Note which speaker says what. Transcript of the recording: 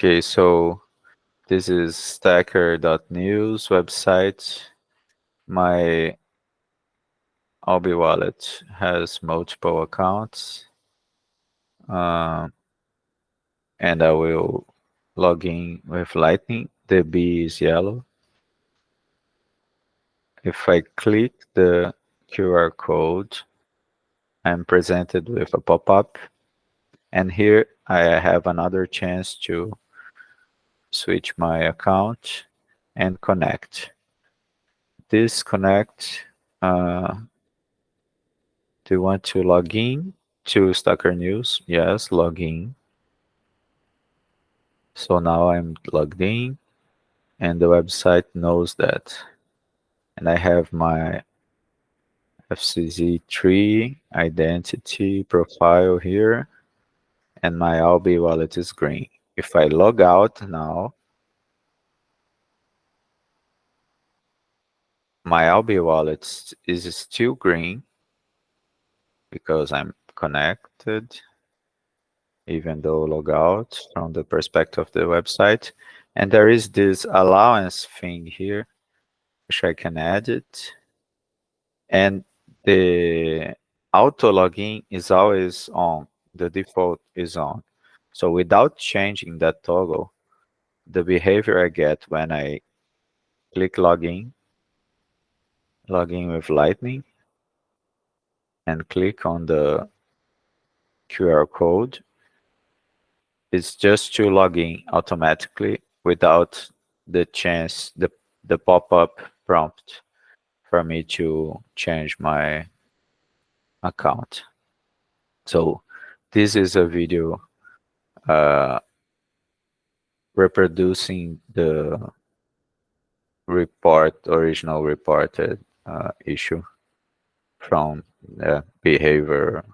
Speaker 1: Okay, so this is stacker.news website. My Alby wallet has multiple accounts. Um, and I will log in with Lightning. The B is yellow. If I click the QR code, I'm presented with a pop-up. And here I have another chance to switch my account and connect. This connect, uh, do you want to log in to Stacker News? Yes, log in. So now I'm logged in and the website knows that. And I have my FCZ3 identity profile here and my Alby wallet is green. If I log out now, my Alby wallet is still green because I'm connected even though log out from the perspective of the website. And there is this allowance thing here, which I can edit. And the auto login is always on, the default is on. So without changing that toggle, the behavior I get when I click login, login with Lightning, and click on the QR code, is just to log in automatically without the chance, the, the pop-up prompt for me to change my account. So this is a video uh, reproducing the report, original reported uh, issue from the behavior